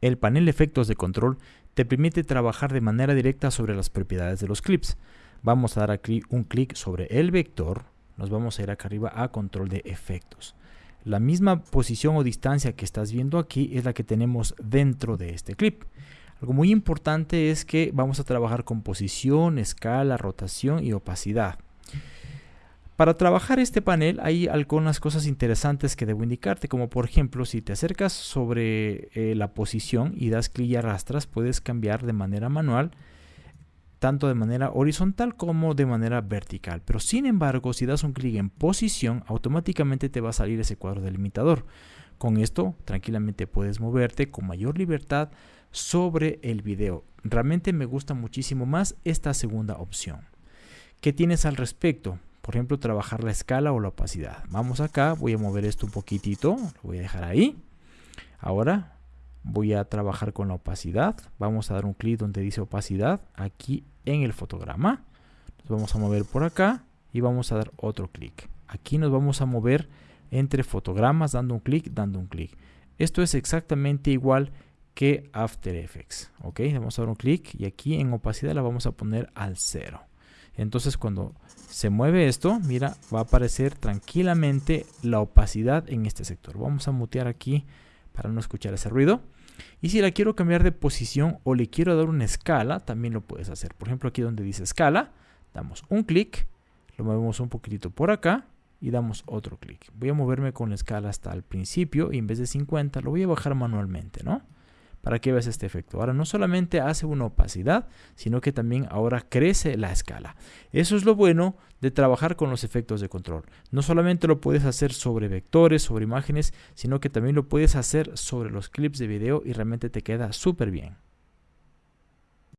El panel efectos de control te permite trabajar de manera directa sobre las propiedades de los clips. Vamos a dar aquí un clic sobre el vector, nos vamos a ir acá arriba a control de efectos. La misma posición o distancia que estás viendo aquí es la que tenemos dentro de este clip. Algo muy importante es que vamos a trabajar con posición, escala, rotación y opacidad. Para trabajar este panel hay algunas cosas interesantes que debo indicarte, como por ejemplo, si te acercas sobre eh, la posición y das clic y arrastras, puedes cambiar de manera manual, tanto de manera horizontal como de manera vertical. Pero sin embargo, si das un clic en posición, automáticamente te va a salir ese cuadro delimitador. Con esto, tranquilamente puedes moverte con mayor libertad sobre el video. Realmente me gusta muchísimo más esta segunda opción. ¿Qué tienes al respecto? Por ejemplo, trabajar la escala o la opacidad. Vamos acá, voy a mover esto un poquitito, lo voy a dejar ahí. Ahora voy a trabajar con la opacidad. Vamos a dar un clic donde dice opacidad, aquí en el fotograma. Nos vamos a mover por acá y vamos a dar otro clic. Aquí nos vamos a mover entre fotogramas, dando un clic, dando un clic. Esto es exactamente igual que After Effects. Ok, vamos a dar un clic y aquí en opacidad la vamos a poner al cero. Entonces cuando se mueve esto, mira, va a aparecer tranquilamente la opacidad en este sector. Vamos a mutear aquí para no escuchar ese ruido. Y si la quiero cambiar de posición o le quiero dar una escala, también lo puedes hacer. Por ejemplo, aquí donde dice escala, damos un clic, lo movemos un poquitito por acá y damos otro clic. Voy a moverme con la escala hasta el principio y en vez de 50 lo voy a bajar manualmente, ¿no? Para que veas este efecto. Ahora no solamente hace una opacidad, sino que también ahora crece la escala. Eso es lo bueno de trabajar con los efectos de control. No solamente lo puedes hacer sobre vectores, sobre imágenes, sino que también lo puedes hacer sobre los clips de video y realmente te queda súper bien.